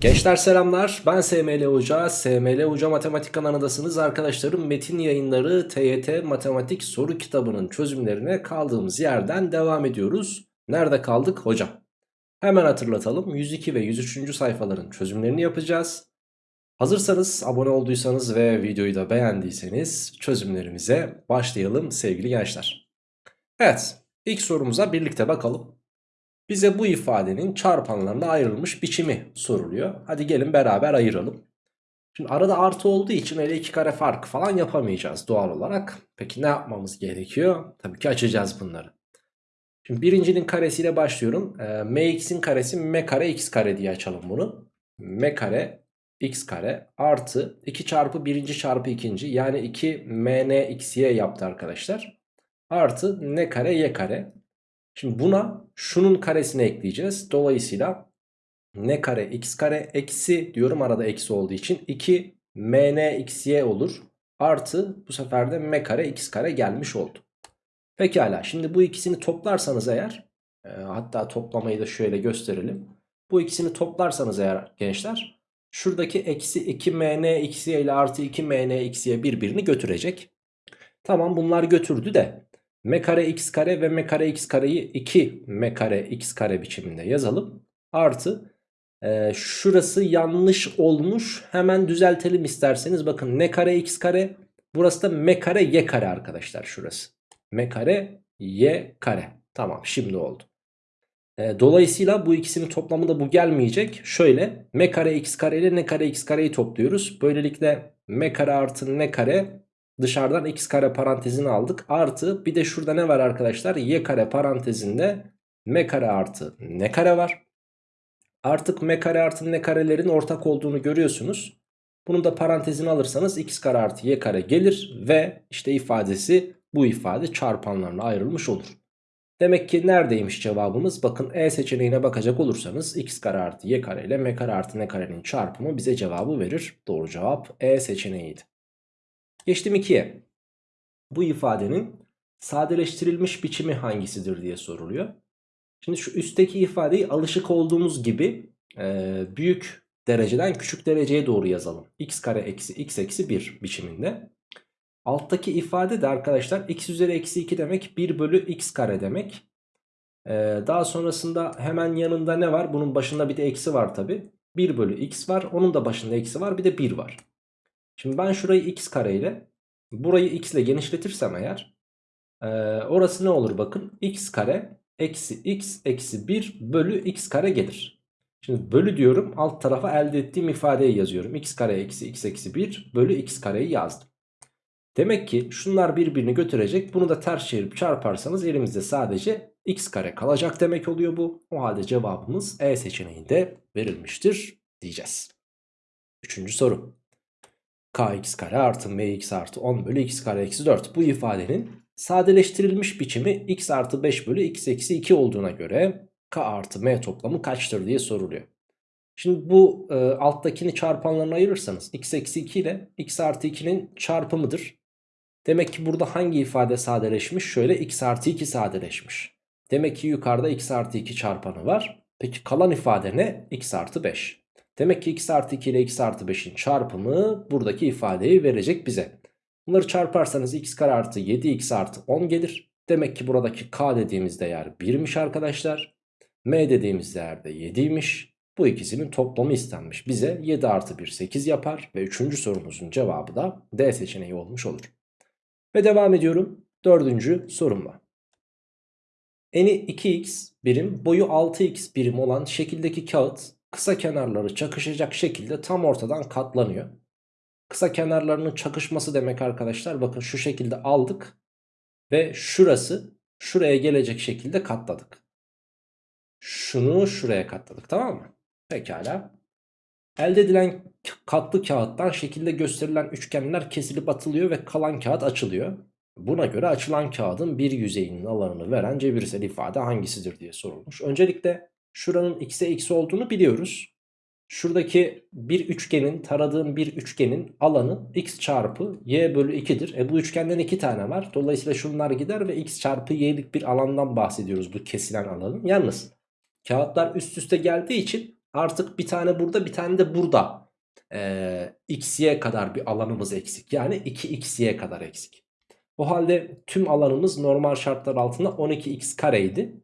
Gençler selamlar. Ben SML Hoca. SML Hoca Matematik kanalındasınız arkadaşlarım metin yayınları TYT Matematik soru kitabının çözümlerine kaldığımız yerden devam ediyoruz. Nerede kaldık? Hocam. Hemen hatırlatalım. 102 ve 103. sayfaların çözümlerini yapacağız. Hazırsanız abone olduysanız ve videoyu da beğendiyseniz çözümlerimize başlayalım sevgili gençler. Evet ilk sorumuza birlikte bakalım bize bu ifadenin çarpanlarına ayrılmış biçimi soruluyor. Hadi gelin beraber ayıralım. Şimdi arada artı olduğu için öyle iki kare farkı falan yapamayacağız doğal olarak. Peki ne yapmamız gerekiyor? Tabii ki açacağız bunları. Şimdi birincinin karesiyle başlıyorum. E, mx'in karesi m kare x kare diye açalım bunu. m kare x kare artı 2 çarpı birinci çarpı ikinci yani 2 mn xy yaptı arkadaşlar. Artı n kare y kare Şimdi buna şunun karesini ekleyeceğiz. Dolayısıyla n kare x kare eksi diyorum arada eksi olduğu için 2 mn xy olur. Artı bu sefer de m kare x kare gelmiş oldu. Pekala şimdi bu ikisini toplarsanız eğer e, hatta toplamayı da şöyle gösterelim. Bu ikisini toplarsanız eğer gençler şuradaki eksi 2 mn xy ile artı 2 mn xy birbirini götürecek. Tamam bunlar götürdü de m kare x kare ve m kare x kareyi 2 m kare x kare biçiminde yazalım. Artı e, şurası yanlış olmuş hemen düzeltelim isterseniz. Bakın n kare x kare burası da m kare y kare arkadaşlar şurası. m kare y kare. Tamam şimdi oldu. E, dolayısıyla bu ikisinin toplamında bu gelmeyecek. Şöyle m kare x kare ile n kare x kareyi topluyoruz. Böylelikle m kare artı n kare Dışarıdan x kare parantezini aldık. Artı bir de şurada ne var arkadaşlar? Y kare parantezinde m kare artı n kare var. Artık m kare artı n karelerin ortak olduğunu görüyorsunuz. Bunu da parantezini alırsanız x kare artı y kare gelir ve işte ifadesi bu ifade çarpanlarına ayrılmış olur. Demek ki neredeymiş cevabımız? Bakın E seçeneğine bakacak olursanız x kare artı y kare ile m kare artı n karenin çarpımı bize cevabı verir. Doğru cevap E seçeneğiydi. Geçtim 2'ye. Bu ifadenin sadeleştirilmiş biçimi hangisidir diye soruluyor. Şimdi şu üstteki ifadeyi alışık olduğumuz gibi e, büyük dereceden küçük dereceye doğru yazalım. x kare eksi x eksi 1 biçiminde. Alttaki ifade de arkadaşlar x üzeri eksi 2 demek 1 bölü x kare demek. Ee, daha sonrasında hemen yanında ne var? Bunun başında bir de eksi var tabi. 1 bölü x var. Onun da başında eksi var. Bir de 1 var. Şimdi ben şurayı x kare ile burayı x ile genişletirsem eğer e, orası ne olur bakın x kare eksi x eksi 1 bölü x kare gelir. Şimdi bölü diyorum alt tarafa elde ettiğim ifadeyi yazıyorum. x kare eksi x eksi 1 bölü x kareyi yazdım. Demek ki şunlar birbirini götürecek. Bunu da ters çevirip çarparsanız elimizde sadece x kare kalacak demek oluyor bu. O halde cevabımız E seçeneğinde verilmiştir diyeceğiz. Üçüncü soru kx kare artı mx artı 10 bölü x kare eksi 4 bu ifadenin sadeleştirilmiş biçimi x artı 5 bölü x eksi 2 olduğuna göre k artı m toplamı kaçtır diye soruluyor. Şimdi bu e, alttakini çarpanlarına ayırırsanız x eksi 2 ile x artı 2'nin çarpımıdır. Demek ki burada hangi ifade sadeleşmiş? Şöyle x artı 2 sadeleşmiş. Demek ki yukarıda x artı 2 çarpanı var. Peki kalan ifade ne? x artı 5. Demek ki x artı 2 ile x artı 5'in çarpımı buradaki ifadeyi verecek bize. Bunları çarparsanız x kare artı 7x artı 10 gelir. Demek ki buradaki k dediğimiz değer 1'miş arkadaşlar. m dediğimiz değer de 7'ymiş. Bu ikisinin toplamı istenmiş. Bize 7 artı 1 8 yapar. Ve 3. sorumuzun cevabı da D seçeneği olmuş olur. Ve devam ediyorum. 4. sorumla. Eni 2x birim boyu 6x birim olan şekildeki kağıt kısa kenarları çakışacak şekilde tam ortadan katlanıyor. Kısa kenarlarının çakışması demek arkadaşlar bakın şu şekilde aldık ve şurası şuraya gelecek şekilde katladık. Şunu şuraya katladık tamam mı? Pekala. Elde edilen katlı kağıttan şekilde gösterilen üçgenler kesilip atılıyor ve kalan kağıt açılıyor. Buna göre açılan kağıdın bir yüzeyinin alanını veren cebirsel ifade hangisidir diye sorulmuş. Öncelikle şuranın x'e x olduğunu biliyoruz. Şuradaki bir üçgenin taradığım bir üçgenin alanı x çarpı y bölü 2'dir. E bu üçgenden 2 tane var. Dolayısıyla şunlar gider ve x çarpı y'lik bir alandan bahsediyoruz bu kesilen alanın. Yalnız kağıtlar üst üste geldiği için Artık bir tane burada bir tane de burada ee, x'ye kadar bir alanımız eksik. Yani 2x'ye kadar eksik. O halde tüm alanımız normal şartlar altında 12x kareydi.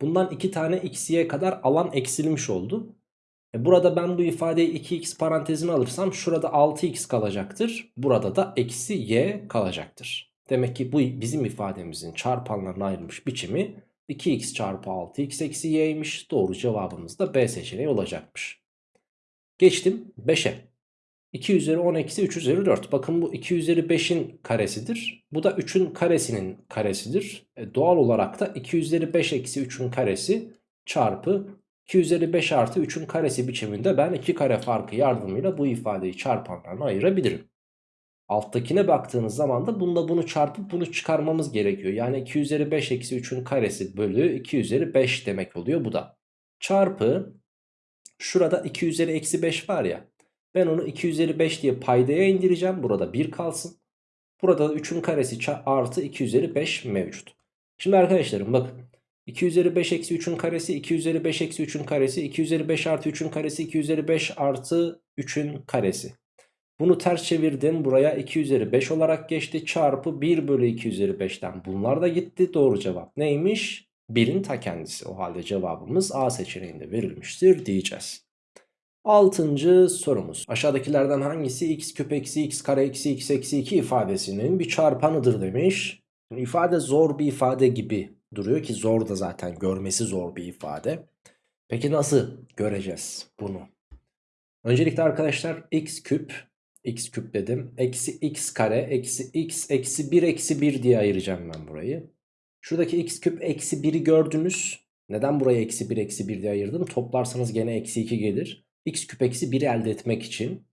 Bundan 2 tane x'ye kadar alan eksilmiş oldu. E burada ben bu ifadeyi 2x parantezine alırsam şurada 6x kalacaktır. Burada da eksi y kalacaktır. Demek ki bu bizim ifademizin çarpanlarına ayrılmış biçimi 2x çarpı 6x eksi y'ymiş. Doğru cevabımız da B seçeneği olacakmış. Geçtim 5'e. 2 üzeri 10 eksi 3 üzeri 4. Bakın bu 2 üzeri 5'in karesidir. Bu da 3'ün karesinin karesidir. E doğal olarak da 2 üzeri 5 eksi 3'ün karesi çarpı 2 üzeri 5 artı 3'ün karesi biçiminde ben 2 kare farkı yardımıyla bu ifadeyi çarpanlarına ayırabilirim. Alttakine baktığınız zaman da bunda bunu çarpıp bunu çıkarmamız gerekiyor. Yani 2 üzeri 5 eksi 3'ün karesi bölü 2 üzeri 5 demek oluyor bu da. Çarpı şurada 2 üzeri eksi 5 var ya. Ben onu 2 üzeri 5 diye paydaya indireceğim. Burada 1 kalsın. Burada da 3'ün karesi artı 2 üzeri 5 mevcut. Şimdi arkadaşlarım bakın. 2 üzeri 5 eksi 3'ün karesi 2 üzeri 5 eksi 3'ün karesi 2 üzeri 5 artı 3'ün karesi 2 üzeri 5 artı 3'ün karesi. Bunu ters çevirdim buraya 2 üzeri 5 olarak geçti çarpı 1 bölü 2 üzeri 5'ten bunlar da gitti doğru cevap neymiş? 1'in ta kendisi o halde cevabımız A seçeneğinde verilmiştir diyeceğiz. Altıncı sorumuz. Aşağıdakilerden hangisi x küp eksi x kare eksi x eksi 2 ifadesinin bir çarpanıdır demiş. Şimdi ifade zor bir ifade gibi duruyor ki zor da zaten görmesi zor bir ifade. Peki nasıl göreceğiz bunu? Öncelikle arkadaşlar x küp x küp dedim. Eksi x kare eksi x eksi 1 eksi 1 diye ayıracağım ben burayı. Şuradaki x küp eksi 1'i gördünüz. Neden burayı eksi 1 eksi 1 diye ayırdım? Toplarsanız gene eksi 2 gelir. X küp eksi 1'i elde etmek için.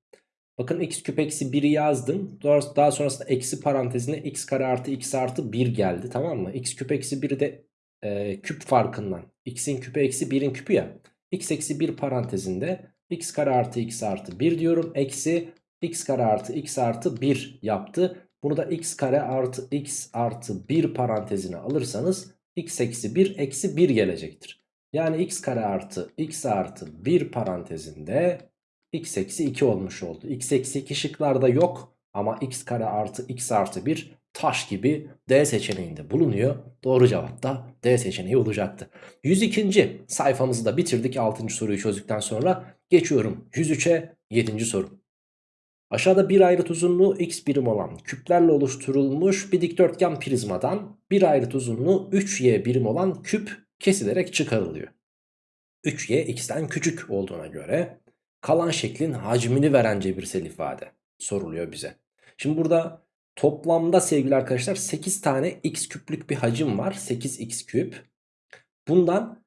Bakın x küp eksi 1'i yazdım. Daha sonrasında eksi parantezine x kare artı x artı 1 geldi tamam mı? x küp eksi 1'i de e, küp farkından. x'in küpü eksi 1'in küpü ya. x eksi 1 parantezinde x kare artı x artı 1 diyorum. Eksi x kare artı x artı 1 yaptı. Bunu da x kare artı x artı 1 parantezine alırsanız x eksi 1 eksi 1 gelecektir. Yani x kare artı x artı 1 parantezinde x eksi 2 olmuş oldu. x eksi 2 şıklarda yok ama x kare artı x artı 1 taş gibi D seçeneğinde bulunuyor. Doğru cevap da D seçeneği olacaktı. 102. sayfamızı da bitirdik 6. soruyu çözdükten sonra. Geçiyorum 103'e 7. soru. Aşağıda bir ayrıt uzunluğu x birim olan küplerle oluşturulmuş bir dikdörtgen prizmadan bir ayrıt uzunluğu 3y birim olan küp kesilerek çıkarılıyor. 3y x'ten küçük olduğuna göre kalan şeklin hacmini veren cebirsel ifade soruluyor bize. Şimdi burada toplamda sevgili arkadaşlar 8 tane x küplük bir hacim var. 8x küp. Bundan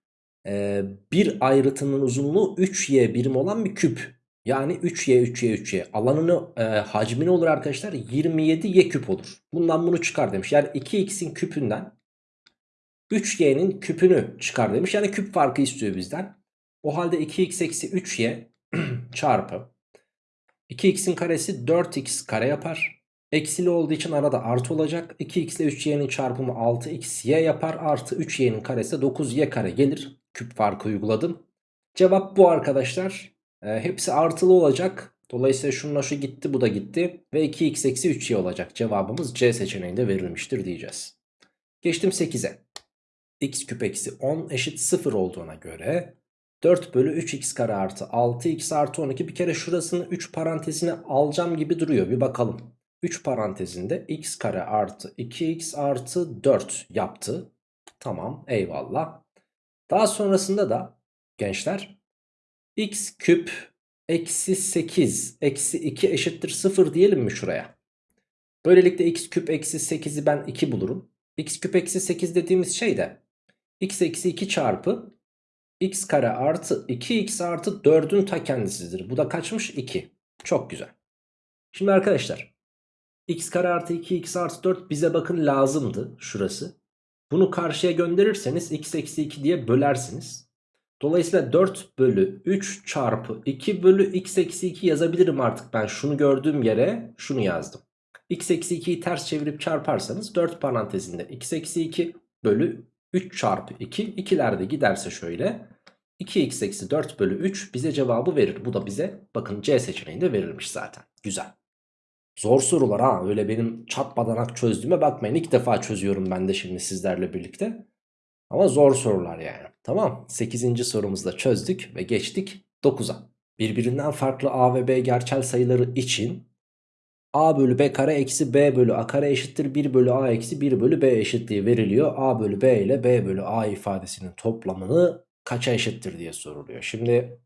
e, bir ayrıtının uzunluğu 3y birim olan bir küp yani 3y 3y 3y alanını e, hacmi olur arkadaşlar? 27y küp olur. Bundan bunu çıkar demiş. Yani 2x'in küpünden 3y'nin küpünü çıkar demiş. Yani küp farkı istiyor bizden. O halde 2x eksi 3y çarpı 2x'in karesi 4x kare yapar. Eksili olduğu için arada artı olacak. 2x ile 3y'nin çarpımı 6xy yapar. Artı 3y'nin karesi 9y kare gelir. Küp farkı uyguladım. Cevap bu arkadaşlar. E, hepsi artılı olacak. Dolayısıyla şununla şu gitti bu da gitti. Ve 2x eksi 3y olacak. Cevabımız C seçeneğinde verilmiştir diyeceğiz. Geçtim 8'e. X küp eksi 10 eşit 0 olduğuna göre 4 bölü 3x kare artı 6x artı 12 bir kere şurasını 3 parantezine alacağım gibi duruyor. Bir bakalım. 3 parantezinde x kare artı 2x artı 4 yaptı. Tamam eyvallah. Daha sonrasında da gençler x küp eksi 8 eksi 2 eşittir 0 diyelim mi şuraya? Böylelikle x küp eksi 8'i ben 2 bulurum. x küp eksi 8 dediğimiz şey de x eksi 2 çarpı x kare artı 2x artı 4'ün ta kendisidir. Bu da kaçmış? 2. Çok güzel. Şimdi arkadaşlar x kare artı 2x artı 4 bize bakın lazımdı şurası. Bunu karşıya gönderirseniz x eksi 2 diye bölersiniz. Dolayısıyla 4 bölü 3 çarpı 2 bölü x eksi 2 yazabilirim artık ben şunu gördüğüm yere şunu yazdım. x eksi 2'yi ters çevirip çarparsanız 4 parantezinde x eksi 2 bölü 3 çarpı 2 ikilerde giderse şöyle 2x eksi 4 bölü 3 bize cevabı verir. Bu da bize bakın C seçeneğinde verilmiş zaten. Güzel. Zor sorular ha öyle benim çatmadan çözdüğüme bakmayın. İlk defa çözüyorum ben de şimdi sizlerle birlikte. Ama zor sorular yani. Tamam 8. sorumuzda çözdük ve geçtik 9'a. Birbirinden farklı a ve b gerçel sayıları için a bölü b kare eksi b bölü a kare eşittir 1 bölü a eksi 1 bölü b eşitliği veriliyor. a bölü b ile b bölü a ifadesinin toplamını kaça eşittir diye soruluyor. Şimdi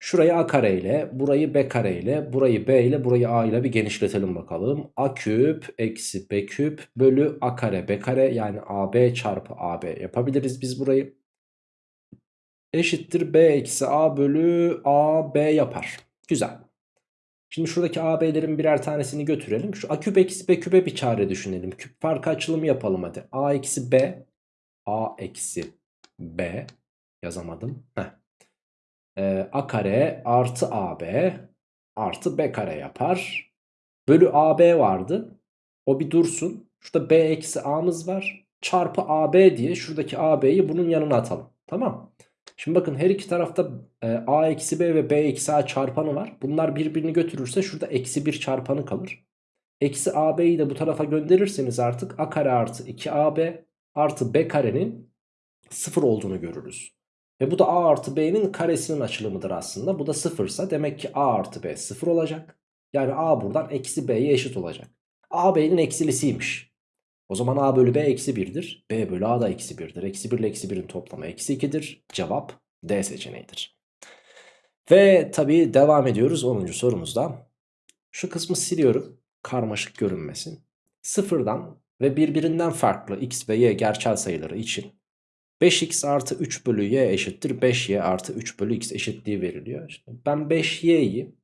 şurayı a kare ile burayı b kare ile burayı b ile burayı a ile bir genişletelim bakalım. a küp eksi b küp bölü a kare b kare yani ab çarpı ab yapabiliriz biz burayı. Eşittir b eksi a bölü a b yapar. Güzel. Şimdi şuradaki AB'lerin birer tanesini götürelim. Şu A küp eksi B küpe bir çare düşünelim. Küp farkı açılımı yapalım hadi. A eksi B. A eksi B. Yazamadım. Heh. Ee, A kare artı AB artı B kare yapar. Bölü AB vardı. O bir dursun. Şurada B eksi A'mız var. Çarpı AB diye şuradaki AB'yi bunun yanına atalım. Tamam. Şimdi bakın her iki tarafta e, a eksi b ve b eksi a çarpanı var. Bunlar birbirini götürürse şurada eksi 1 çarpanı kalır. Eksi ab'yi de bu tarafa gönderirseniz artık a kare artı 2ab artı b karenin 0 olduğunu görürüz. Ve bu da a artı b'nin karesinin açılımıdır aslında. Bu da 0 ise demek ki a artı b 0 olacak. Yani a buradan eksi b'ye eşit olacak. a b'nin eksilisiymiş. O zaman a bölü b eksi 1'dir. b bölü a da eksi 1'dir. Eksi 1 ile eksi 1'in toplamı eksi 2'dir. Cevap D seçeneğidir. Ve tabii devam ediyoruz 10. sorumuzda. Şu kısmı siliyorum. Karmaşık görünmesin. Sıfırdan ve birbirinden farklı x ve y gerçel sayıları için 5x artı 3 bölü y eşittir 5y artı 3 bölü x eşitliği veriliyor. İşte ben 5y'yi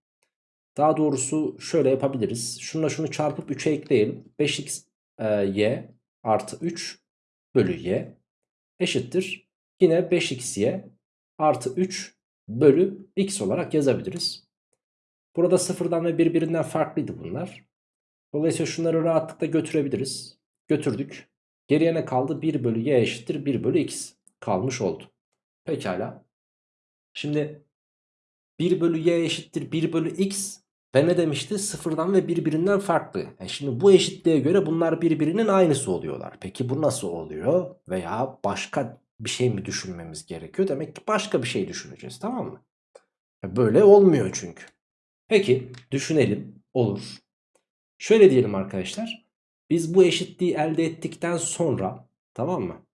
daha doğrusu şöyle yapabiliriz. Şununla şunu çarpıp 3'e ekleyelim. 5x e, y artı 3 bölü y eşittir. Yine 5xy artı 3 bölü x olarak yazabiliriz. Burada sıfırdan ve birbirinden farklıydı bunlar. Dolayısıyla şunları rahatlıkla götürebiliriz. Götürdük. Geriye ne kaldı? 1 bölü y eşittir 1 bölü x kalmış oldu. Pekala. Şimdi 1 bölü y eşittir 1 bölü x ve ne demişti? Sıfırdan ve birbirinden farklı. E şimdi bu eşitliğe göre bunlar birbirinin aynısı oluyorlar. Peki bu nasıl oluyor? Veya başka bir şey mi düşünmemiz gerekiyor? Demek ki başka bir şey düşüneceğiz tamam mı? E böyle olmuyor çünkü. Peki düşünelim. Olur. Şöyle diyelim arkadaşlar. Biz bu eşitliği elde ettikten sonra tamam mı?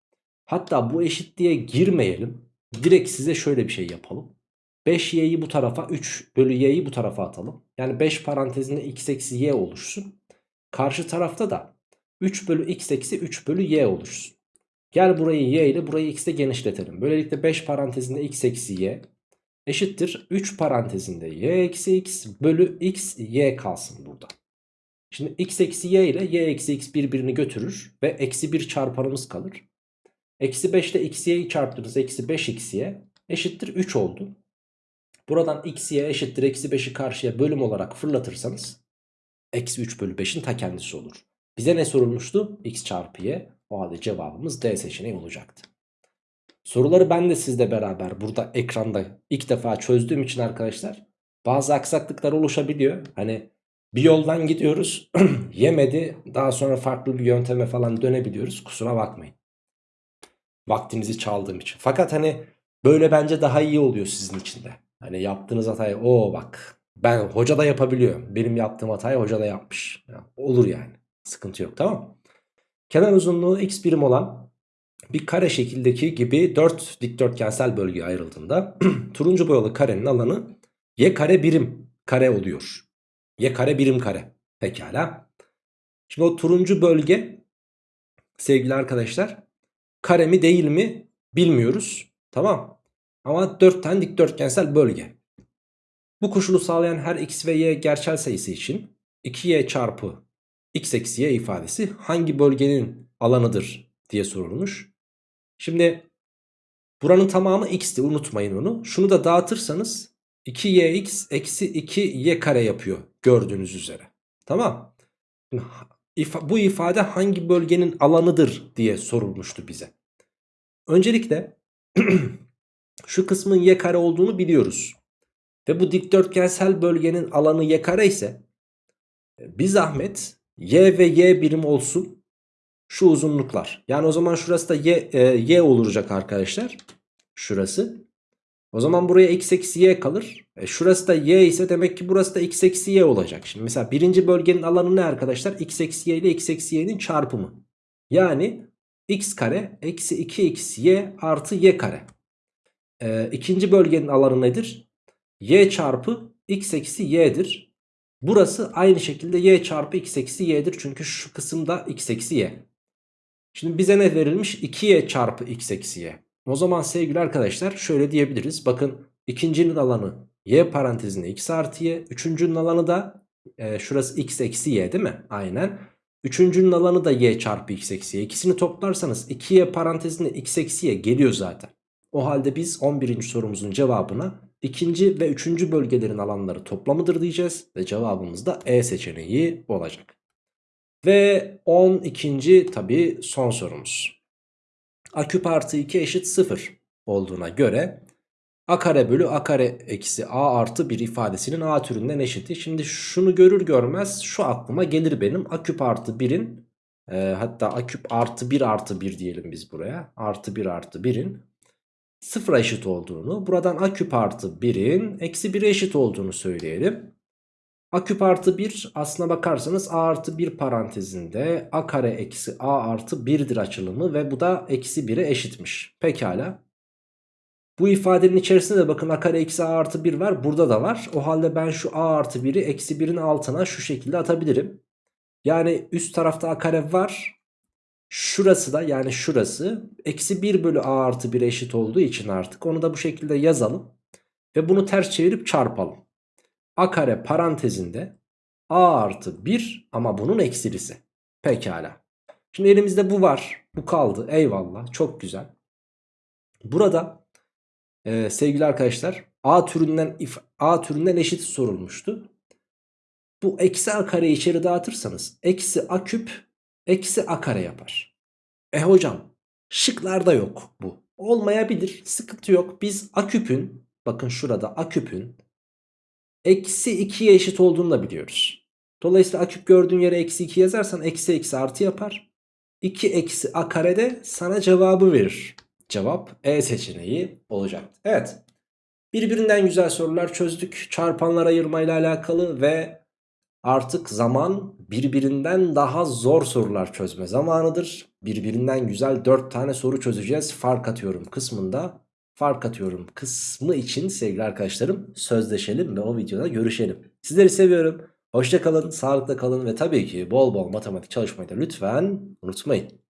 Hatta bu eşitliğe girmeyelim. Direkt size şöyle bir şey yapalım. 5y'yi bu tarafa 3 bölü y'yi bu tarafa atalım. Yani 5 parantezinde x eksi y oluşsun. Karşı tarafta da 3 bölü x eksi 3 bölü y oluşsun. Gel burayı y ile burayı x ile genişletelim. Böylelikle 5 parantezinde x eksi y eşittir 3 parantezinde y eksi x bölü x y kalsın burada. Şimdi x eksi y ile y eksi x birbirini götürür ve eksi 1 çarpanımız kalır. Eksi 5 ile x y'yi çarptınız eksi 5 x y eşittir 3 oldu. Buradan x y eşittir eksi 5'i karşıya bölüm olarak fırlatırsanız eksi 3 bölü 5'in ta kendisi olur. Bize ne sorulmuştu? x çarpı y o halde cevabımız D seçeneği olacaktı. Soruları ben de sizle beraber burada ekranda ilk defa çözdüğüm için arkadaşlar bazı aksaklıklar oluşabiliyor. Hani bir yoldan gidiyoruz yemedi daha sonra farklı bir yönteme falan dönebiliyoruz kusura bakmayın. Vaktinizi çaldığım için. Fakat hani böyle bence daha iyi oluyor sizin için de. Hani yaptığınız hatayı o bak ben hoca da yapabiliyor. Benim yaptığım hatayı hoca da yapmış. Yani olur yani. Sıkıntı yok tamam? Kenar uzunluğu x birim olan bir kare şekildeki gibi 4 dikdörtgensel bölgeye ayrıldığında turuncu boyalı karenin alanı y kare birim kare oluyor. Y kare birim kare. Pekala. Şimdi o turuncu bölge sevgili arkadaşlar kare mi değil mi bilmiyoruz. Tamam. Ama 4 tane dikdörtgensel bölge. Bu koşulu sağlayan her x ve y gerçel sayısı için 2y çarpı x eksi y ifadesi hangi bölgenin alanıdır diye sorulmuş. Şimdi buranın tamamı x'ti unutmayın onu. Şunu da dağıtırsanız 2yx eksi 2y kare yapıyor gördüğünüz üzere. Tamam. Bu ifade hangi bölgenin alanıdır diye sorulmuştu bize. Öncelikle Şu kısmın y kare olduğunu biliyoruz. Ve bu dikdörtgensel bölgenin alanı y kare ise bir zahmet y ve y birim olsun şu uzunluklar. Yani o zaman şurası da y, e, y olacak arkadaşlar. Şurası. O zaman buraya x eksi y kalır. E şurası da y ise demek ki burası da x eksi y olacak. Şimdi mesela birinci bölgenin alanı ne arkadaşlar? x eksi y ile x eksi y'nin çarpımı. Yani x kare eksi 2xy artı y kare. E, ikinci bölgenin alanı nedir? y çarpı x eksi y'dir. Burası aynı şekilde y çarpı x eksi y'dir. Çünkü şu kısımda x eksi y. Şimdi bize ne verilmiş? 2y çarpı x eksi y. O zaman sevgili arkadaşlar şöyle diyebiliriz. Bakın ikincinin alanı y parantezinde x artı y. Üçüncünün alanı da e, şurası x eksi y değil mi? Aynen. Üçüncünün alanı da y çarpı x eksi y. İkisini toplarsanız 2y parantezinde x eksi y geliyor zaten. O halde biz 11. sorumuzun cevabına ikinci ve üçüncü bölgelerin alanları toplamıdır diyeceğiz. Ve cevabımız da E seçeneği olacak. Ve 12. tabi son sorumuz. A küp artı 2 eşit 0 olduğuna göre A kare bölü A kare eksi A artı 1 ifadesinin A türünden eşiti. Şimdi şunu görür görmez şu aklıma gelir benim. A küp artı 1'in e, hatta A küp artı 1 artı 1 diyelim biz buraya. Artı 1 artı 1'in sıfıra eşit olduğunu. Buradan A küp artı 1'in eksi 1'e eşit olduğunu söyleyelim. A küp artı 1 aslına bakarsanız A artı 1 parantezinde A kare eksi A artı 1'dir açılımı ve bu da eksi 1'e eşitmiş. Pekala. Bu ifadenin içerisinde de bakın A kare eksi A artı 1 var. Burada da var. O halde ben şu A artı 1'i eksi 1'in altına şu şekilde atabilirim. Yani üst tarafta A kare var. Şurası da yani şurası eksi 1 bölü A artı 1'e eşit olduğu için artık onu da bu şekilde yazalım. Ve bunu ters çevirip çarpalım. A kare parantezinde A artı 1 ama bunun eksilisi. Pekala. Şimdi elimizde bu var. Bu kaldı. Eyvallah. Çok güzel. Burada e, sevgili arkadaşlar A türünden A türünden eşit sorulmuştu. Bu eksi A kareyi içeri dağıtırsanız eksi A küp eksi A kare yapar. E hocam şıklarda yok bu. Olmayabilir. Sıkıntı yok. Biz A küpün bakın şurada A küpün eksi 2'ye eşit olduğunu da biliyoruz. Dolayısıyla a küp gördüğün yere eksi 2 yazarsan eksi eksi artı yapar. 2 eksi a karede sana cevabı verir. Cevap E seçeneği olacaktı. Evet. Birbirinden güzel sorular çözdük. Çarpanlar ayırmayla alakalı ve artık zaman birbirinden daha zor sorular çözme zamanıdır. Birbirinden güzel 4 tane soru çözeceğiz. Fark atıyorum kısmında fark atıyorum kısmı için sevgili arkadaşlarım sözleşelim ve o videoda görüşelim. Sizleri seviyorum. Hoşça kalın, sağlıkla kalın ve tabii ki bol bol matematik çalışmayı da lütfen unutmayın.